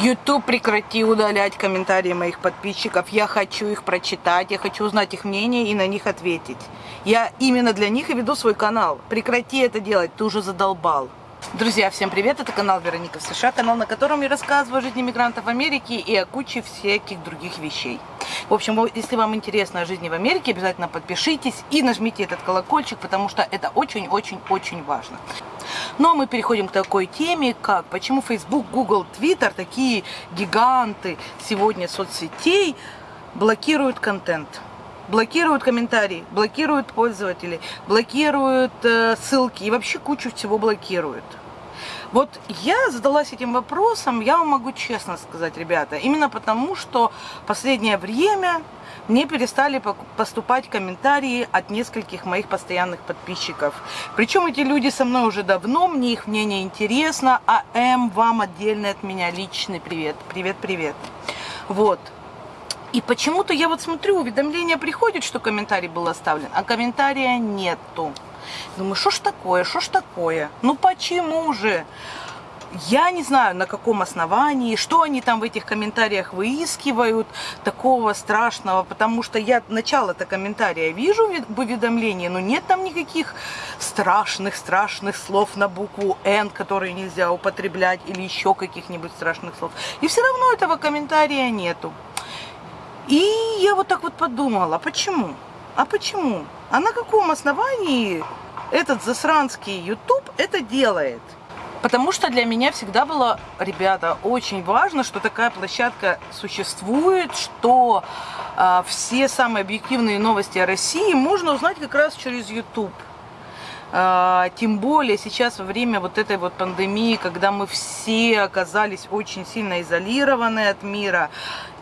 YouTube прекрати удалять комментарии моих подписчиков. Я хочу их прочитать, я хочу узнать их мнение и на них ответить. Я именно для них и веду свой канал. Прекрати это делать, ты уже задолбал. Друзья, всем привет! Это канал Вероника в США, канал, на котором я рассказываю о жизни мигрантов в Америке и о куче всяких других вещей. В общем, если вам интересно о жизни в Америке, обязательно подпишитесь и нажмите этот колокольчик, потому что это очень-очень-очень важно. Но мы переходим к такой теме, как почему Facebook, Google, Twitter, такие гиганты сегодня соцсетей, блокируют контент блокируют комментарии, блокируют пользователей, блокируют э, ссылки и вообще кучу всего блокируют. Вот я задалась этим вопросом, я вам могу честно сказать, ребята, именно потому, что последнее время мне перестали поступать комментарии от нескольких моих постоянных подписчиков. Причем эти люди со мной уже давно, мне их мнение интересно, а М вам отдельно от меня личный привет. Привет, привет. Вот. И почему-то я вот смотрю, уведомление приходит, что комментарий был оставлен, а комментария нету. Думаю, что ж такое, что ж такое? Ну почему же? Я не знаю, на каком основании, что они там в этих комментариях выискивают такого страшного, потому что я начало-то комментария вижу в уведомлении, но нет там никаких страшных-страшных слов на букву «Н», которые нельзя употреблять, или еще каких-нибудь страшных слов. И все равно этого комментария нету. И я вот так вот подумала, почему? А почему? А на каком основании этот засранский YouTube это делает? Потому что для меня всегда было, ребята, очень важно, что такая площадка существует, что э, все самые объективные новости о России можно узнать как раз через YouTube. А, тем более сейчас во время вот этой вот пандемии, когда мы все оказались очень сильно изолированы от мира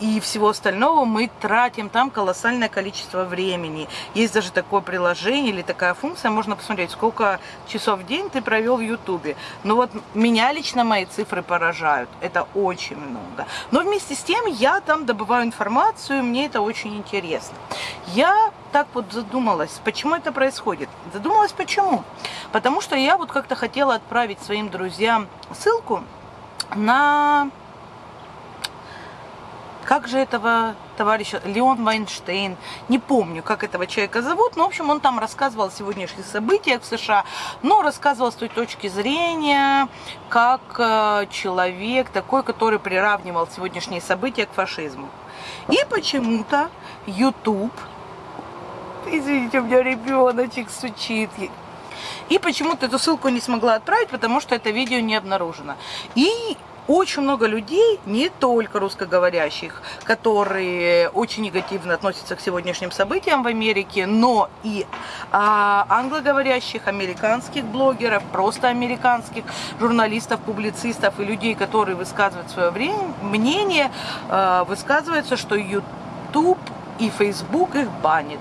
и всего остального, мы тратим там колоссальное количество времени. Есть даже такое приложение или такая функция, можно посмотреть, сколько часов в день ты провел в Ютубе. Но вот меня лично мои цифры поражают. Это очень много. Но вместе с тем я там добываю информацию, мне это очень интересно. Я так вот задумалась, почему это происходит. Задумалась почему? Потому что я вот как-то хотела отправить своим друзьям ссылку на... Как же этого товарища, Леон Вайнштейн, не помню, как этого человека зовут, но, в общем, он там рассказывал о сегодняшних событиях в США, но рассказывал с той точки зрения, как э, человек, такой, который приравнивал сегодняшние события к фашизму. И почему-то YouTube Извините, у меня ребеночек сучит. И почему-то эту ссылку не смогла отправить, потому что это видео не обнаружено. И очень много людей, не только русскоговорящих, которые очень негативно относятся к сегодняшним событиям в Америке, но и а, англоговорящих, американских блогеров, просто американских журналистов, публицистов и людей, которые высказывают свое время, мнение, а, высказывается, что YouTube и Facebook их банит.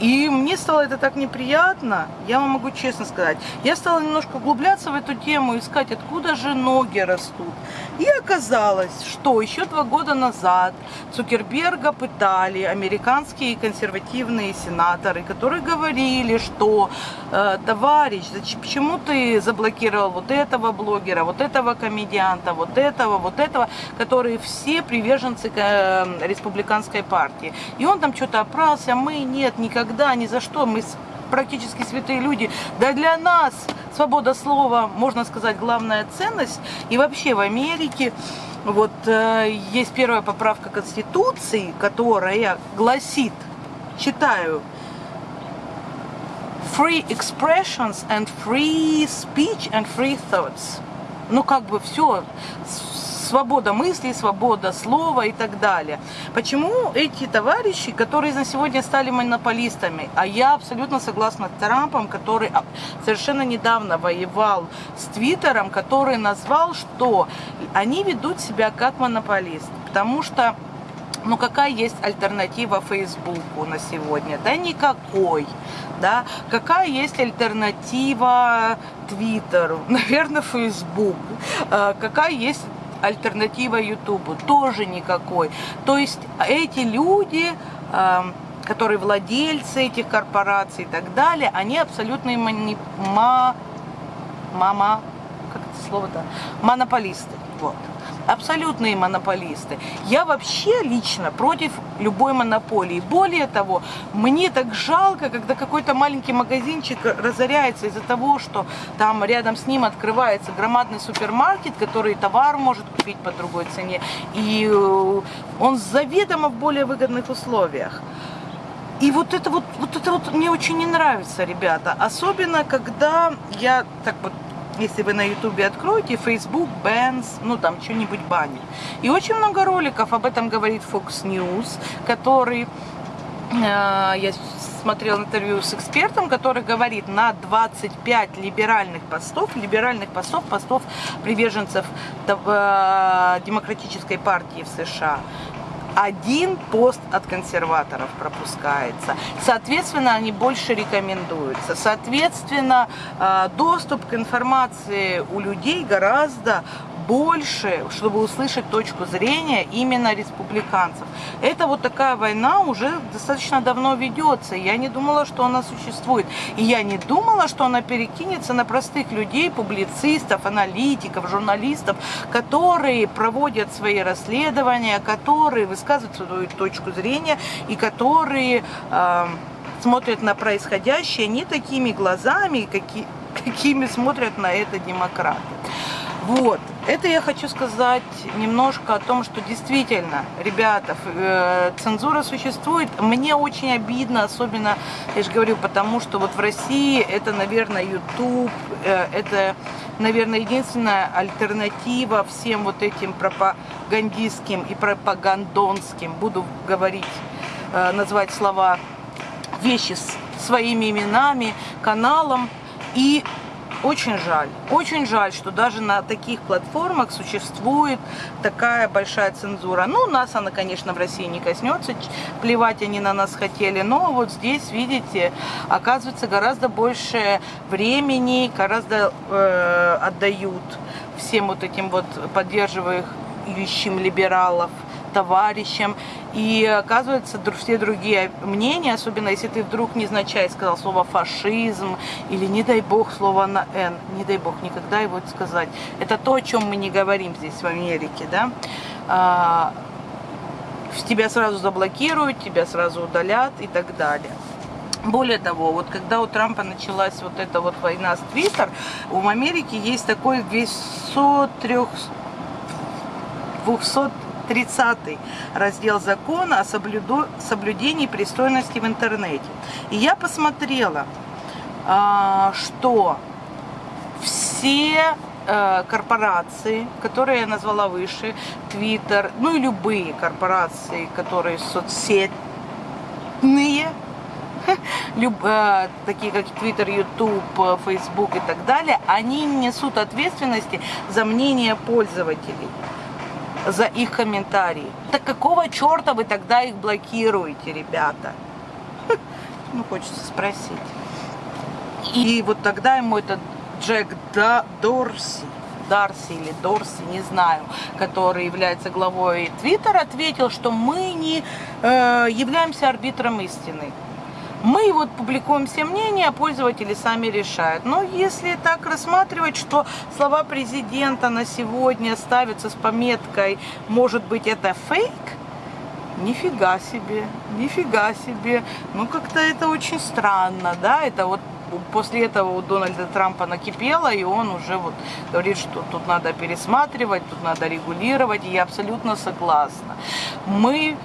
И мне стало это так неприятно, я вам могу честно сказать. Я стала немножко углубляться в эту тему, искать, откуда же ноги растут. И оказалось, что еще два года назад Цукерберга пытали американские консервативные сенаторы, которые говорили, что э, товарищ, зачем, почему ты заблокировал вот этого блогера, вот этого комедианта, вот этого, вот этого, которые все приверженцы э, республиканской партии. И он там что-то опрался, мы нет, никогда, ни за что, мы практически святые люди. Да для нас свобода слова, можно сказать, главная ценность. И вообще в Америке вот э, есть первая поправка Конституции, которая гласит, читаю, free expressions and free speech and free thoughts. Ну, как бы все, свобода мысли, свобода слова и так далее. Почему эти товарищи, которые на сегодня стали монополистами, а я абсолютно согласна с Трампом, который совершенно недавно воевал с Твиттером, который назвал, что они ведут себя как монополист, потому что ну какая есть альтернатива Фейсбуку на сегодня? Да никакой. Да? Какая есть альтернатива Твиттеру? Наверное, Фейсбук. А, какая есть альтернатива Ютубу, тоже никакой. То есть эти люди, эм, которые владельцы этих корпораций и так далее, они абсолютные мани... ма... мама, как это слово-то, монополисты. Вот. Абсолютные монополисты. Я вообще лично против любой монополии. Более того, мне так жалко, когда какой-то маленький магазинчик разоряется из-за того, что там рядом с ним открывается громадный супермаркет, который товар может купить по другой цене, и э, он заведомо в более выгодных условиях. И вот это вот, вот это вот мне очень не нравится, ребята. Особенно, когда я так вот если вы на ютубе откроете, Facebook, Benz, ну там что-нибудь банит. И очень много роликов об этом говорит Fox News, который, э, я смотрел интервью с экспертом, который говорит, на 25 либеральных постов, либеральных постов, постов приверженцев э, демократической партии в США, один пост от консерваторов пропускается. Соответственно, они больше рекомендуются. Соответственно, э, доступ к информации у людей гораздо больше, чтобы услышать точку зрения именно республиканцев. Это вот такая война уже достаточно давно ведется. Я не думала, что она существует. И я не думала, что она перекинется на простых людей, публицистов, аналитиков, журналистов, которые проводят свои расследования, которые высказывают свою точку зрения и которые э, смотрят на происходящее не такими глазами, какие, какими смотрят на это демократы. Вот. Это я хочу сказать немножко о том, что действительно, ребята, э, цензура существует. Мне очень обидно, особенно, я же говорю, потому что вот в России это, наверное, YouTube, э, это, наверное, единственная альтернатива всем вот этим пропагандистским и пропагандонским, буду говорить, э, назвать слова, вещи своими именами, каналом. И очень жаль, очень жаль, что даже на таких платформах существует такая большая цензура. Ну, нас она, конечно, в России не коснется, плевать они на нас хотели, но вот здесь, видите, оказывается, гораздо больше времени, гораздо э, отдают всем вот этим вот поддерживающим либералов товарищам. И оказывается, все другие мнения, особенно если ты вдруг незначай сказал слово фашизм или, не дай бог, слово на «н», не дай бог никогда его сказать. Это то, о чем мы не говорим здесь в Америке, да. А, тебя сразу заблокируют, тебя сразу удалят и так далее. Более того, вот когда у Трампа началась вот эта вот война с Твиттер, в Америке есть такой 200, 200 30 раздел закона о соблюду, соблюдении пристойности в интернете. И я посмотрела, а, что все э, корпорации, которые я назвала выше, Twitter, ну и любые корпорации, которые соцсетные, люб, э, такие как Twitter, YouTube, Facebook и так далее, они несут ответственности за мнение пользователей за их комментарии. Так какого черта вы тогда их блокируете, ребята? Ну, хочется спросить. И вот тогда ему этот Джек Дорси, Дарси или Дорси, не знаю, который является главой Твиттера, ответил, что мы не э, являемся арбитром истины. Мы вот публикуем все мнения, а пользователи сами решают. Но если так рассматривать, что слова президента на сегодня ставятся с пометкой «может быть это фейк», нифига себе, нифига себе. Ну, как-то это очень странно, да, это вот после этого у Дональда Трампа накипело, и он уже вот говорит, что тут надо пересматривать, тут надо регулировать, и я абсолютно согласна. Мы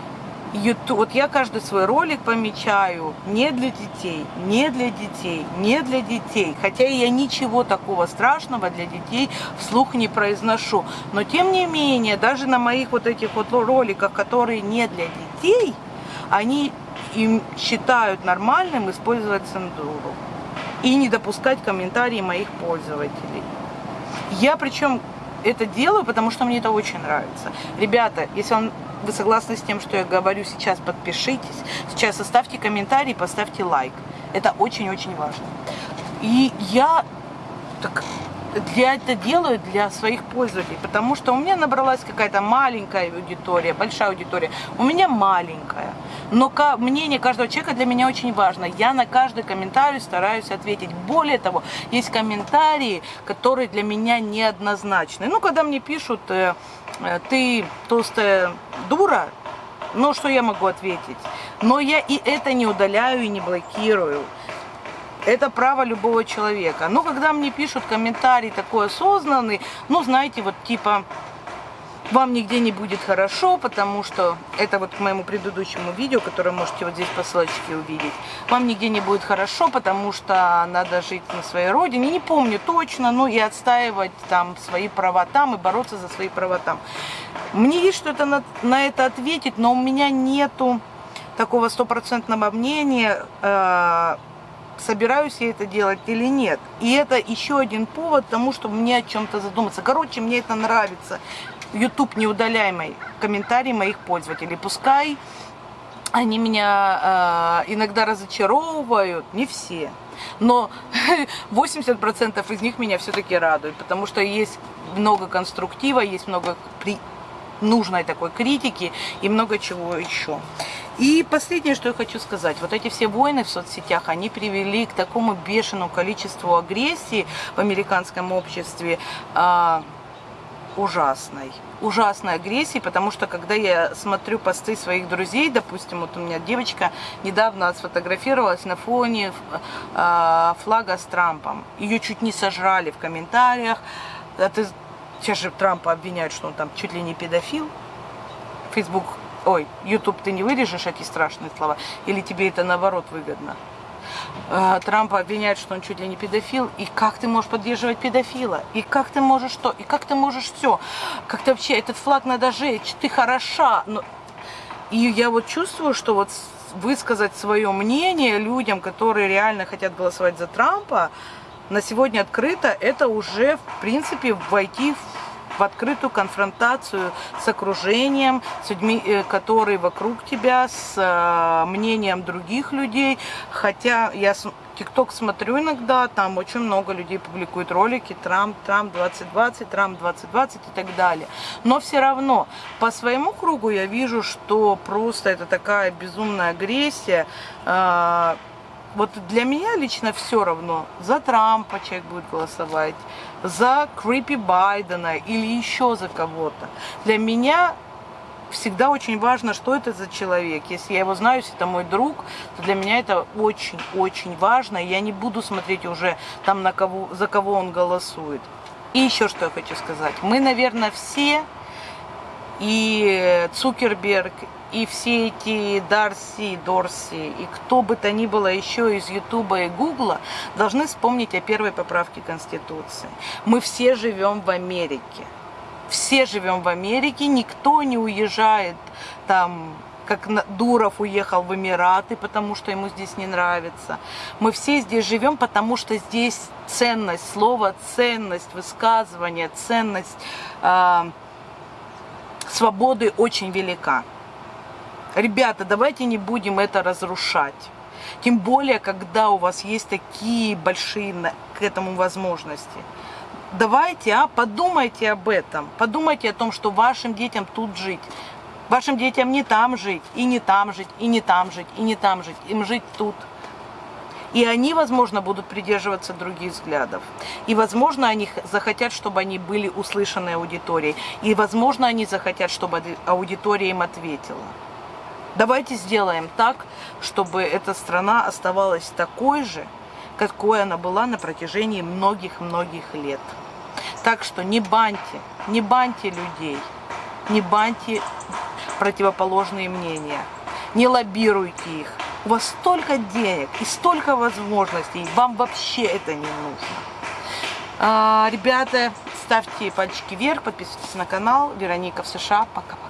YouTube, вот я каждый свой ролик помечаю не для детей, не для детей, не для детей. Хотя я ничего такого страшного для детей вслух не произношу. Но тем не менее, даже на моих вот этих вот роликах, которые не для детей, они им считают нормальным использовать цензуру и не допускать комментарии моих пользователей. Я причем это делаю, потому что мне это очень нравится. Ребята, если вам вы согласны с тем, что я говорю сейчас, подпишитесь. Сейчас оставьте комментарий, поставьте лайк. Это очень-очень важно. И я так, для это делаю для своих пользователей, потому что у меня набралась какая-то маленькая аудитория, большая аудитория. У меня маленькая. Но мнение каждого человека для меня очень важно. Я на каждый комментарий стараюсь ответить. Более того, есть комментарии, которые для меня неоднозначны. Ну, когда мне пишут, э, ты толстая дура, ну что я могу ответить? Но я и это не удаляю и не блокирую. Это право любого человека. Но когда мне пишут комментарий такой осознанный, ну, знаете, вот типа, вам нигде не будет хорошо, потому что это вот к моему предыдущему видео, которое можете вот здесь по ссылочке увидеть. Вам нигде не будет хорошо, потому что надо жить на своей родине. Не помню точно, но и отстаивать там свои права там, и бороться за свои права там. Мне есть что-то на, на это ответить, но у меня нету такого стопроцентного мнения, э, собираюсь я это делать или нет. И это еще один повод тому, чтобы мне о чем-то задуматься. Короче, мне это нравится. YouTube не удаляй мои комментарии моих пользователей. Пускай они меня э, иногда разочаровывают, не все. Но 80% из них меня все-таки радуют, потому что есть много конструктива, есть много при... нужной такой критики и много чего еще. И последнее, что я хочу сказать. Вот эти все войны в соцсетях, они привели к такому бешеному количеству агрессии в американском обществе. Э, ужасной. Ужасной агрессии, потому что когда я смотрю посты своих друзей, допустим, вот у меня девочка недавно сфотографировалась на фоне э, флага с Трампом. Ее чуть не сожрали в комментариях. А ты, сейчас же Трампа обвиняют, что он там чуть ли не педофил. Facebook, ой, YouTube ты не вырежешь эти страшные слова, или тебе это наоборот выгодно? Э, Трампа обвиняют, что он чуть ли не педофил. И как ты можешь поддерживать педофила? И как ты можешь что? И как ты можешь все? Как ты вообще, этот флаг надо жечь, ты хороша. Но... И я вот чувствую, что вот высказать свое мнение людям, которые реально хотят голосовать за Трампа, на сегодня открыто, это уже, в принципе, войти в в открытую конфронтацию с окружением, с людьми, э, которые вокруг тебя, с э, мнением других людей. Хотя я ТикТок смотрю иногда, там очень много людей публикуют ролики Трамп, Трамп 2020, Трамп 2020 и так далее. Но все равно по своему кругу я вижу, что просто это такая безумная агрессия. Вот для меня лично все равно, за Трампа человек будет голосовать, за Крипи Байдена или еще за кого-то. Для меня всегда очень важно, что это за человек. Если я его знаю, если это мой друг, то для меня это очень-очень важно. Я не буду смотреть уже там, на кого, за кого он голосует. И еще что я хочу сказать. Мы, наверное, все, и Цукерберг, и все эти Дарси, Дорси, и кто бы то ни было еще из Ютуба и Гугла, должны вспомнить о первой поправке Конституции. Мы все живем в Америке. Все живем в Америке, никто не уезжает там как Дуров уехал в Эмираты, потому что ему здесь не нравится. Мы все здесь живем, потому что здесь ценность слова, ценность высказывания, ценность э, свободы очень велика. Ребята, давайте не будем это разрушать. Тем более, когда у вас есть такие большие к этому возможности. Давайте, а, подумайте об этом. Подумайте о том, что вашим детям тут жить. Вашим детям не там жить, и не там жить, и не там жить, и не там жить. Им жить тут. И они, возможно, будут придерживаться других взглядов. И, возможно, они захотят, чтобы они были услышаны аудиторией. И, возможно, они захотят, чтобы аудитория им ответила. Давайте сделаем так, чтобы эта страна оставалась такой же, какой она была на протяжении многих-многих лет. Так что не баньте, не баньте людей, не баньте противоположные мнения, не лоббируйте их. У вас столько денег и столько возможностей, вам вообще это не нужно. А, ребята, ставьте пальчики вверх, подписывайтесь на канал. Вероника в США. Пока-пока.